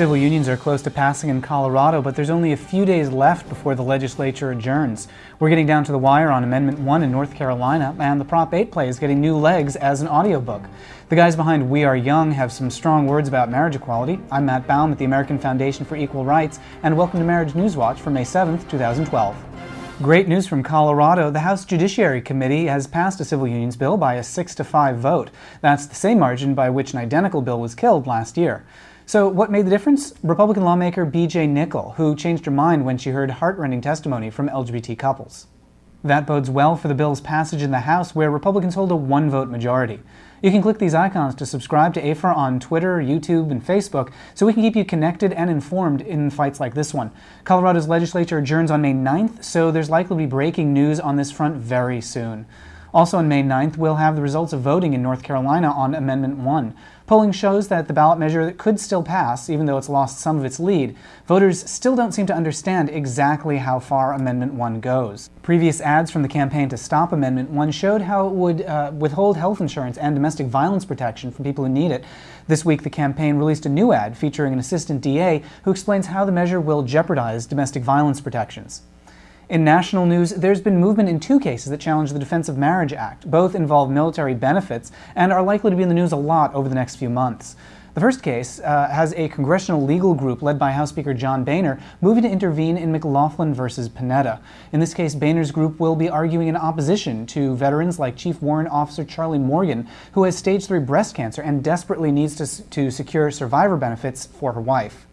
Civil unions are close to passing in Colorado, but there's only a few days left before the legislature adjourns. We're getting down to the wire on Amendment 1 in North Carolina, and the Prop 8 play is getting new legs as an audiobook. The guys behind We Are Young have some strong words about marriage equality. I'm Matt Baum at the American Foundation for Equal Rights, and welcome to Marriage News Watch for May 7th, 2012. Great news from Colorado. The House Judiciary Committee has passed a civil unions bill by a 6 to 5 vote. That's the same margin by which an identical bill was killed last year. So what made the difference? Republican lawmaker B.J. Nikkel, who changed her mind when she heard heartrending testimony from LGBT couples. That bodes well for the bill's passage in the House, where Republicans hold a one-vote majority. You can click these icons to subscribe to AFER on Twitter, YouTube, and Facebook, so we can keep you connected and informed in fights like this one. Colorado's legislature adjourns on May 9th, so there's likely to be breaking news on this front very soon. Also on May 9th, we'll have the results of voting in North Carolina on Amendment 1. Polling shows that the ballot measure could still pass, even though it's lost some of its lead. Voters still don't seem to understand exactly how far Amendment 1 goes. Previous ads from the campaign to stop Amendment 1 showed how it would uh, withhold health insurance and domestic violence protection from people who need it. This week, the campaign released a new ad featuring an assistant DA who explains how the measure will jeopardize domestic violence protections. In national news, there's been movement in two cases that challenge the Defense of Marriage Act. Both involve military benefits and are likely to be in the news a lot over the next few months. The first case uh, has a congressional legal group led by House Speaker John Boehner moving to intervene in McLaughlin versus Panetta. In this case, Boehner's group will be arguing in opposition to veterans like Chief Warrant Officer Charlie Morgan, who has stage 3 breast cancer and desperately needs to, to secure survivor benefits for her wife.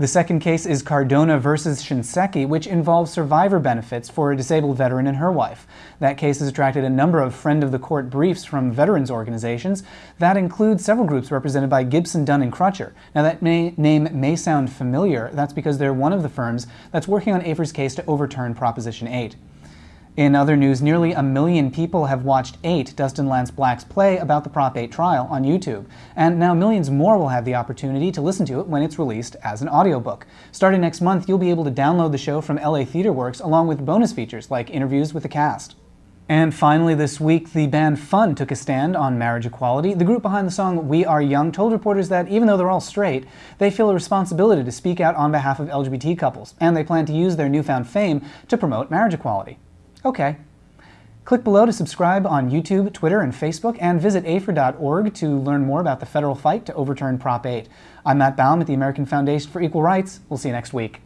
The second case is Cardona versus Shinseki, which involves survivor benefits for a disabled veteran and her wife. That case has attracted a number of friend of the court briefs from veterans organizations. That includes several groups represented by Gibson, Dunn, and Crutcher. Now that may, name may sound familiar. That's because they're one of the firms that's working on AFER's case to overturn Proposition 8. In other news, nearly a million people have watched 8, Dustin Lance Black's play about the Prop 8 trial on YouTube, and now millions more will have the opportunity to listen to it when it's released as an audiobook. Starting next month, you'll be able to download the show from LA Theater Works along with bonus features like interviews with the cast. And finally this week, the band Fun took a stand on marriage equality. The group behind the song We Are Young told reporters that even though they're all straight, they feel a responsibility to speak out on behalf of LGBT couples, and they plan to use their newfound fame to promote marriage equality. Okay. Click below to subscribe on YouTube, Twitter, and Facebook, and visit afer.org to learn more about the federal fight to overturn Prop 8. I'm Matt Baum at the American Foundation for Equal Rights. We'll see you next week.